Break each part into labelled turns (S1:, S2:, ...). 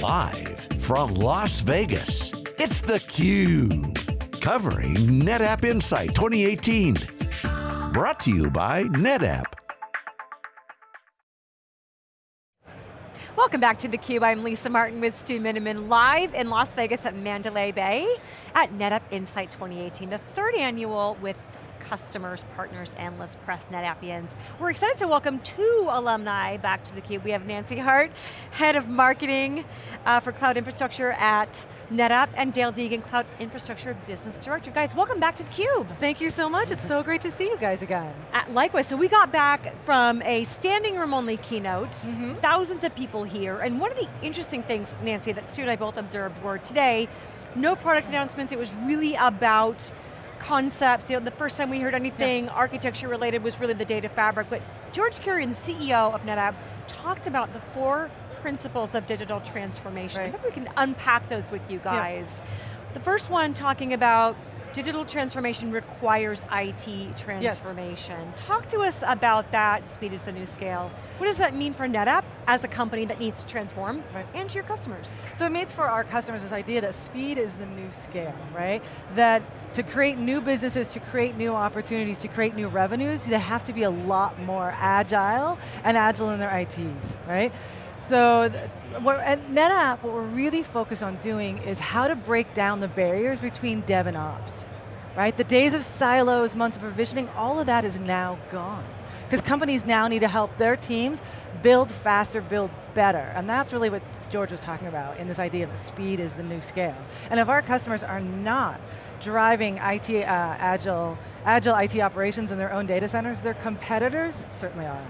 S1: Live from Las Vegas, it's theCUBE. Covering NetApp Insight 2018. Brought to you by NetApp.
S2: Welcome back to theCUBE, I'm Lisa Martin with Stu Miniman, live in Las Vegas at Mandalay Bay at NetApp Insight 2018, the third annual with customers, partners, analysts, press, NetAppians. We're excited to welcome two alumni back to theCUBE. We have Nancy Hart, Head of Marketing uh, for Cloud Infrastructure at NetApp, and Dale Deegan, Cloud Infrastructure Business Director. Guys, welcome back to theCUBE.
S3: Thank you so much, it's so great to see you guys again.
S2: Uh, likewise, so we got back from a standing room only keynote, mm -hmm. thousands of people here, and one of the interesting things, Nancy, that Stu and I both observed were today, no product announcements, it was really about concepts, you know, the first time we heard anything yeah. architecture related was really the data fabric, but George Kurian, CEO of NetApp, talked about the four principles of digital transformation. Right. I think we can unpack those with you guys. Yeah. The first one talking about digital transformation requires IT transformation. Yes. Talk to us about that, speed is the new scale. What does that mean for NetApp as a company that needs to transform right. and to your customers?
S3: So it means for our customers this idea that speed is the new scale, right? That to create new businesses, to create new opportunities, to create new revenues, they have to be a lot more agile and agile in their ITs, right? So at NetApp, what we're really focused on doing is how to break down the barriers between dev and ops. Right? The days of silos, months of provisioning, all of that is now gone. Because companies now need to help their teams build faster, build better. And that's really what George was talking about in this idea of speed is the new scale. And if our customers are not driving IT uh, agile, agile IT operations in their own data centers, their competitors certainly are.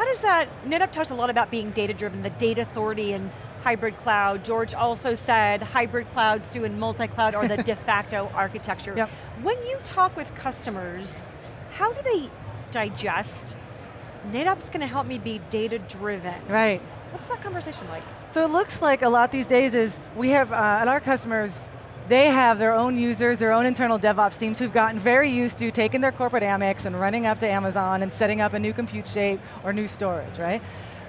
S2: How does that, NetApp talks a lot about being data driven, the data authority and hybrid cloud. George also said hybrid clouds doing multi-cloud or the de facto architecture. Yep. When you talk with customers, how do they digest, NetApp's going to help me be data driven?
S3: Right.
S2: What's that conversation like?
S3: So it looks like a lot these days is, we have, uh, at our customers, they have their own users, their own internal DevOps teams who've gotten very used to taking their corporate Amex and running up to Amazon and setting up a new compute shape or new storage, right?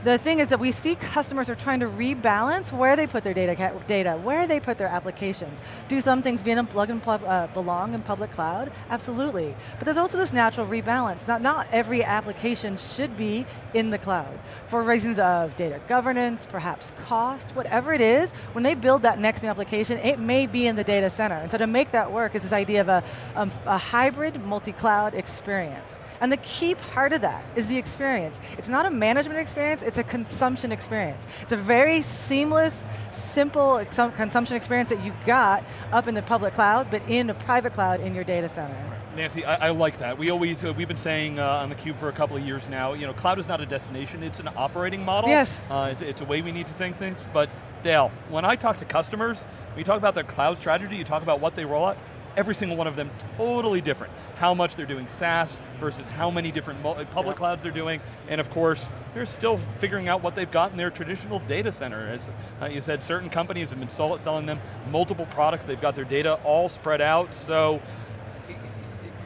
S3: The thing is that we see customers are trying to rebalance where they put their data, data where they put their applications. Do some things be in plug and plug, uh, belong in public cloud? Absolutely. But there's also this natural rebalance. Not, not every application should be in the cloud. For reasons of data governance, perhaps cost, whatever it is, when they build that next new application, it may be in the data center. And so to make that work is this idea of a, um, a hybrid multi-cloud experience. And the key part of that is the experience. It's not a management experience, it's a consumption experience. It's a very seamless, simple consumption experience that you got up in the public cloud, but in a private cloud in your data center.
S4: Nancy, I, I like that. We always, uh, we've been saying uh, on theCUBE for a couple of years now, you know, cloud is not a destination, it's an operating model.
S3: Yes.
S4: Uh, it's, it's a way we need to think things, but Dale, when I talk to customers, when you talk about their cloud strategy, you talk about what they roll out, every single one of them totally different. How much they're doing SaaS versus how many different public clouds they're doing, and of course, they're still figuring out what they've got in their traditional data center. As uh, you said, certain companies have been selling them multiple products, they've got their data all spread out, so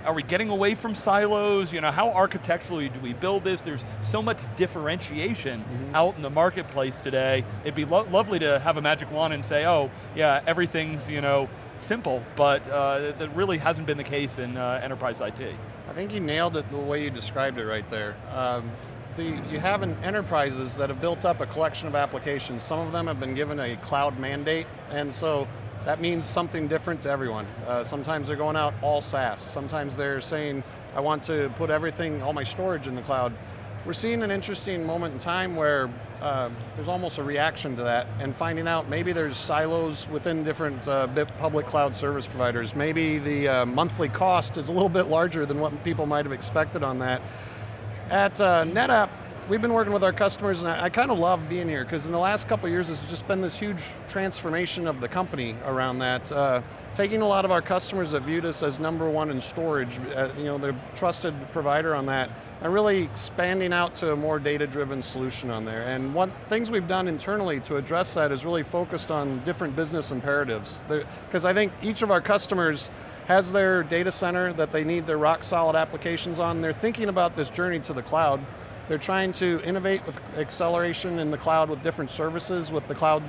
S4: are we getting away from silos? You know, how architecturally do we build this? There's so much differentiation mm -hmm. out in the marketplace today. It'd be lo lovely to have a magic wand and say, oh, yeah, everything's, you know, simple, but uh, that really hasn't been the case in uh, enterprise IT.
S5: I think you nailed it the way you described it right there. Um, the, you have enterprises that have built up a collection of applications. Some of them have been given a cloud mandate, and so that means something different to everyone. Uh, sometimes they're going out all SaaS. Sometimes they're saying, I want to put everything, all my storage in the cloud. We're seeing an interesting moment in time where uh, there's almost a reaction to that and finding out maybe there's silos within different uh, public cloud service providers. Maybe the uh, monthly cost is a little bit larger than what people might have expected on that. At uh, NetApp, we've been working with our customers and I, I kind of love being here because in the last couple years it's just been this huge transformation of the company around that. Uh, taking a lot of our customers that viewed us as number one in storage, uh, you know, the trusted provider on that, and really expanding out to a more data-driven solution on there. And one things we've done internally to address that is really focused on different business imperatives. Because I think each of our customers has their data center that they need their rock solid applications on. They're thinking about this journey to the cloud, They're trying to innovate with acceleration in the cloud with different services, with the cloud,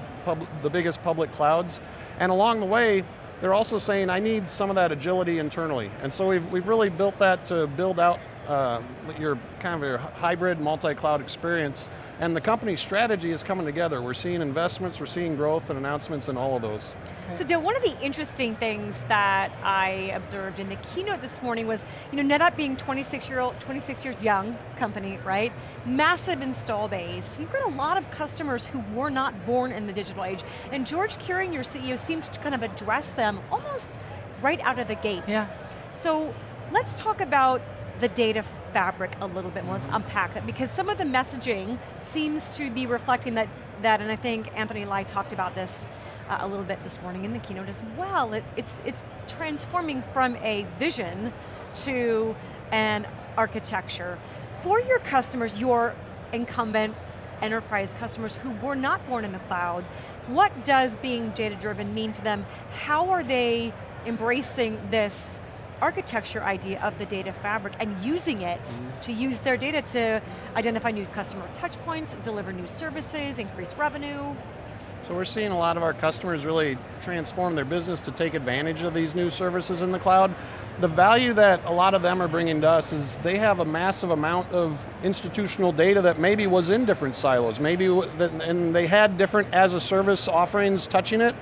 S5: the biggest public clouds. And along the way, they're also saying, I need some of that agility internally. And so we've, we've really built that to build out uh, your kind of your hybrid multi-cloud experience and the company's strategy is coming together. We're seeing investments, we're seeing growth and announcements in all of those.
S2: So Dale, one of the interesting things that I observed in the keynote this morning was, you know, NetApp being 26 year old, 26 years young company, right? Massive install base. You've got a lot of customers who were not born in the digital age. And George Kurian, your CEO, seemed to kind of address them almost right out of the gates.
S3: Yeah.
S2: So let's talk about the data fabric a little bit more, let's unpack that, because some of the messaging seems to be reflecting that, that and I think Anthony Lye talked about this uh, a little bit this morning in the keynote as well. It, it's, it's transforming from a vision to an architecture. For your customers, your incumbent enterprise customers who were not born in the cloud, what does being data-driven mean to them? How are they embracing this architecture idea of the data fabric and using it mm -hmm. to use their data to identify new customer touch points, deliver new services, increase revenue.
S5: So we're seeing a lot of our customers really transform their business to take advantage of these new services in the cloud. The value that a lot of them are bringing to us is they have a massive amount of institutional data that maybe was in different silos, maybe, and they had different as a service offerings touching it,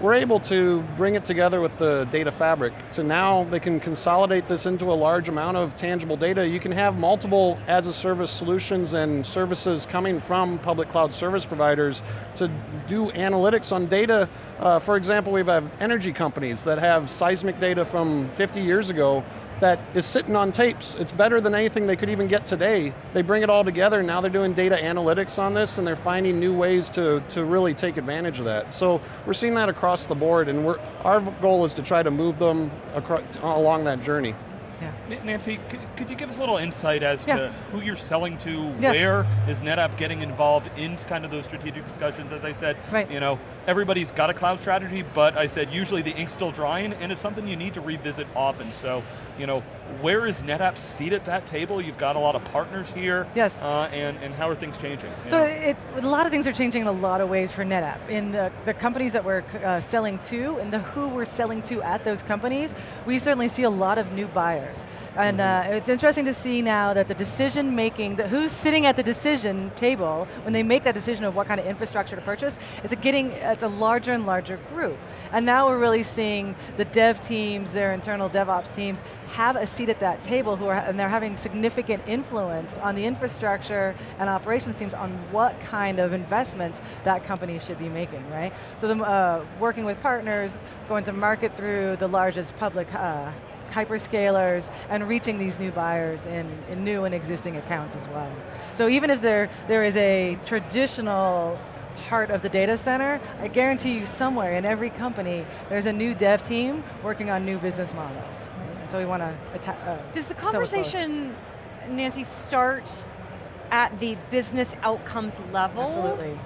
S5: we're able to bring it together with the data fabric. So now they can consolidate this into a large amount of tangible data. You can have multiple as a service solutions and services coming from public cloud service providers to do analytics on data. Uh, for example, we have energy companies that have seismic data from 50 years ago that is sitting on tapes. It's better than anything they could even get today. They bring it all together, now they're doing data analytics on this and they're finding new ways to, to really take advantage of that. So we're seeing that across the board and our goal is to try to move them across, along that journey.
S4: Yeah. Nancy, could you give us a little insight as yeah. to who you're selling to,
S3: yes.
S4: where is NetApp getting involved in kind of those strategic discussions? As I said,
S3: right.
S4: you know, everybody's got a cloud strategy, but I said usually the ink's still drying and it's something you need to revisit often. So, you know, where is NetApp seat at that table? You've got a lot of partners here.
S3: Yes.
S4: Uh, and, and how are things changing?
S3: So it, a lot of things are changing in a lot of ways for NetApp. In the, the companies that we're uh, selling to and the who we're selling to at those companies, we certainly see a lot of new buyers. And uh, it's interesting to see now that the decision making, the, who's sitting at the decision table when they make that decision of what kind of infrastructure to purchase, it's a getting, it's a larger and larger group. And now we're really seeing the dev teams, their internal DevOps teams, have a seat at that table who are, and they're having significant influence on the infrastructure and operations teams on what kind of investments that company should be making, right? So the, uh, working with partners, going to market through the largest public uh, hyperscalers, and reaching these new buyers in, in new and existing accounts as well. So even if there, there is a traditional part of the data center, I guarantee you somewhere in every company, there's a new dev team working on new business models. So we want to attack. Uh,
S2: Does the conversation, Nancy, start at the business outcomes level?
S3: Absolutely.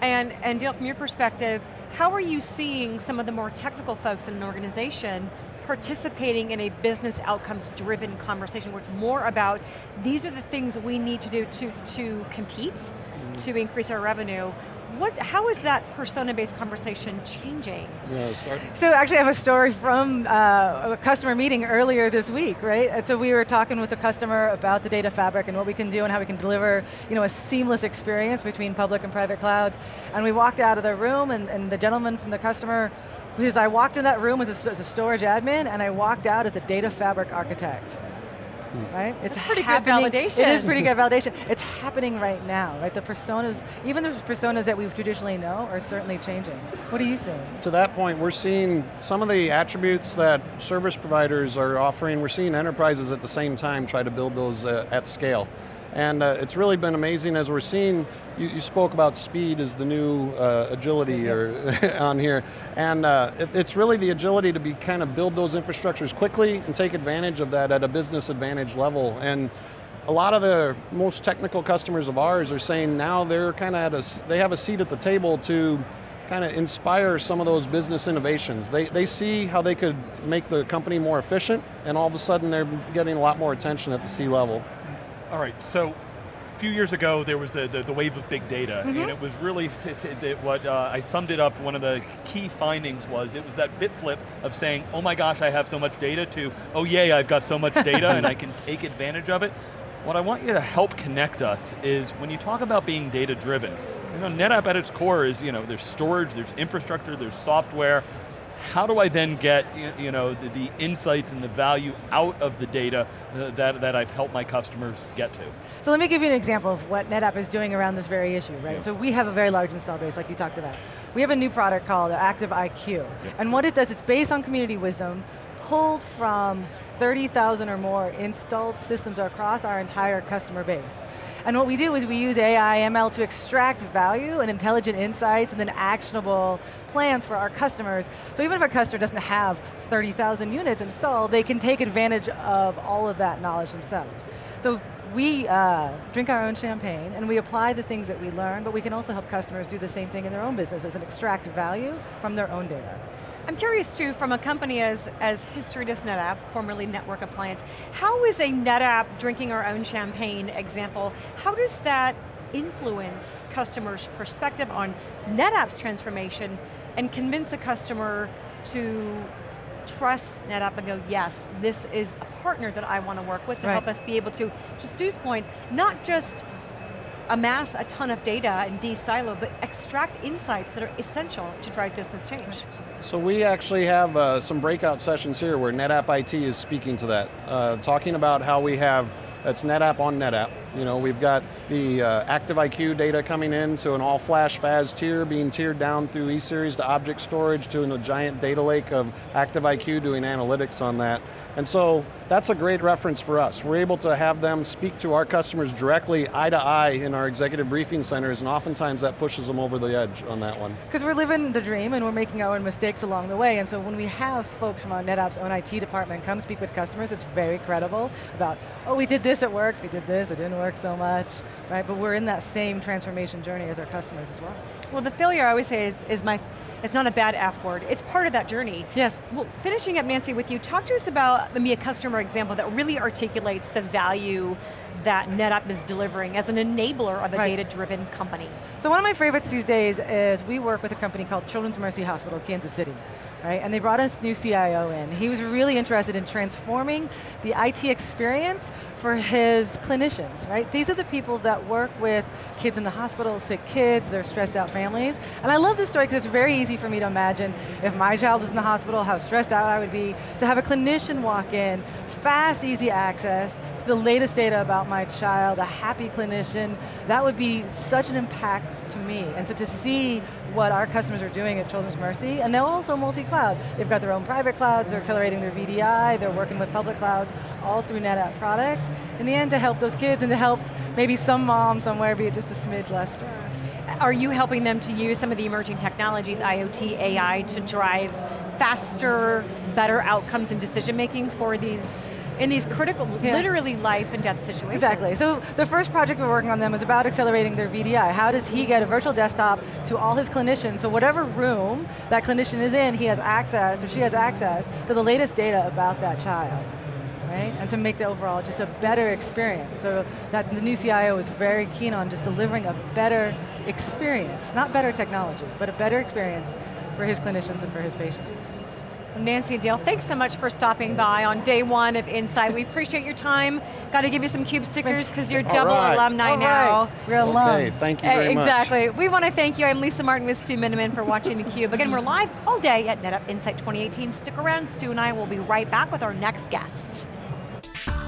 S2: And, and Dale, from your perspective, how are you seeing some of the more technical folks in an organization participating in a business outcomes driven conversation where it's more about these are the things we need to do to, to compete, mm -hmm. to increase our revenue. What, how is that persona-based conversation changing?
S5: Yeah,
S3: so actually I have a story from uh, a customer meeting earlier this week, right? And so we were talking with the customer about the data fabric and what we can do and how we can deliver you know, a seamless experience between public and private clouds. And we walked out of the room and, and the gentleman from the customer because I walked in that room as a, as a storage admin and I walked out as a data fabric architect.
S2: Hmm.
S3: Right?
S2: It's That's pretty good validation.
S3: It is pretty good validation. It's happening right now, right? The personas, even the personas that we traditionally know are certainly changing. What are you seeing?
S5: To that point, we're seeing some of the attributes that service providers are offering, we're seeing enterprises at the same time try to build those uh, at scale. And uh, it's really been amazing as we're seeing, you, you spoke about speed as the new uh, agility or on here. And uh, it, it's really the agility to be kind of build those infrastructures quickly and take advantage of that at a business advantage level. And a lot of the most technical customers of ours are saying now they're kind of at a, they have a seat at the table to kind of inspire some of those business innovations. They, they see how they could make the company more efficient and all of a sudden they're getting a lot more attention at the C level.
S4: All right, so a few years ago, there was the, the, the wave of big data,
S2: Mm-hmm.
S4: and it was really, it, it- it- what uh, I summed it up, one of the key findings was, it was that bit flip of saying, oh my gosh, I have so much data, to, oh yay, I've got so much data, and I can take advantage of it. What I want you to help connect us is, when you talk about being data driven, you know, NetApp at its core is, you know, there's storage, there's infrastructure, there's software, how do I then get you know, the, the insights and the value out of the data uh, that, that I've helped my customers get to?
S3: So let me give you an example of what NetApp is doing around this very issue, right?
S4: Yeah.
S3: So we have a very large install base, like you talked about. We have a new product called Active IQ, and what it does, it's based on community wisdom, pulled from 30,000 or more installed systems across our entire customer base. And what we do is we use AI, ML to extract value and intelligent insights and then actionable plans for our customers. So even if a customer doesn't have 30,000 units installed, they can take advantage of all of that knowledge themselves. So we uh, drink our own champagne and we apply the things that we learn, but we can also help customers do the same thing in their own businesses and extract value from their own data.
S2: I'm curious too, from a company as, as history does NetApp, formerly Network Appliance, how is a NetApp drinking our own champagne example, how does that influence customers' perspective on NetApp's transformation and convince a customer to trust NetApp and go, yes, this is a partner that I want to work with to
S3: Right.
S2: help us be able to, to Stu's point, not just amass a ton of data and de-silo, but extract insights that are essential to drive business change.
S5: So we actually have uh, some breakout sessions here where NetApp IT is speaking to that, uh, talking about how we have, it's NetApp on NetApp. You know, we've got the uh, data coming in to an all-flash FAS tier, being tiered down through E-Series to object storage to a giant data lake of Active IQ doing analytics on that. And so that's a great reference for us. We're able to have them speak to our customers directly, eye to eye in our executive briefing centers, and oftentimes that pushes them over the edge on that one.
S3: Because we're living the dream and we're making our own mistakes along the way, and so when we have folks from our NetApp's own IT department come speak with customers, it's very credible about, oh, we did this, it worked, we did this, it didn't work so much, right? But we're in that same transformation journey as our customers as well.
S2: Well, the failure I always say is, is my, it's not a bad F word, it's part of that journey.
S3: Yes.
S2: Well, finishing up, Nancy, with you, talk to us about maybe a customer example that really articulates the value that NetApp is delivering as an enabler of a
S3: Right.
S2: data-driven company.
S3: So one of my favorites these days is we work with a company called Children's Mercy Hospital, Kansas City. Right, and they brought us new CIO in. He was really interested in transforming the IT experience for his clinicians, right? These are the people that work with kids in the hospital, sick kids, their stressed out families. And I love this story because it's very easy for me to imagine if my child was in the hospital, how stressed out I would be, to have a clinician walk in, fast, easy access to the latest data about my child, a happy clinician, that would be such an impact to me. And so to see what our customers are doing at Children's Mercy, and they're also multi-cloud. They've got their own private clouds, they're accelerating their VDI, they're working with public clouds, all through NetApp product. In the end, to help those kids and to help maybe some mom somewhere be just a smidge less stress.
S2: Are you helping them to use some of the emerging technologies, IoT, AI, to drive faster, better outcomes and decision making for these, in these critical,
S3: Yeah.
S2: literally life and death situations?
S3: Exactly, so the first project we're working on them is about accelerating their VDI. How does he get a virtual desktop to all his clinicians, so whatever room that clinician is in, he has access, or she has access, to the latest data about that child. Right? And to make the overall just a better experience. So that the new CIO is very keen on just delivering a better experience, not better technology, but a better experience for his clinicians and for his patients.
S2: Nancy and Dale, thanks so much for stopping by on day one of Insight. We appreciate your time. Got to give you some CUBE stickers because you're
S5: All
S2: double
S5: right.
S2: alumni
S3: All
S2: now.
S3: right, We're
S5: Okay,
S3: alums.
S5: thank you very much.
S2: exactly. We want to thank you. I'm Lisa Martin with Stu Miniman for watching theCUBE. Again, we're live all day at NetApp Insight 2018. Stick around, Stu and I will be right back with our next guest podcast.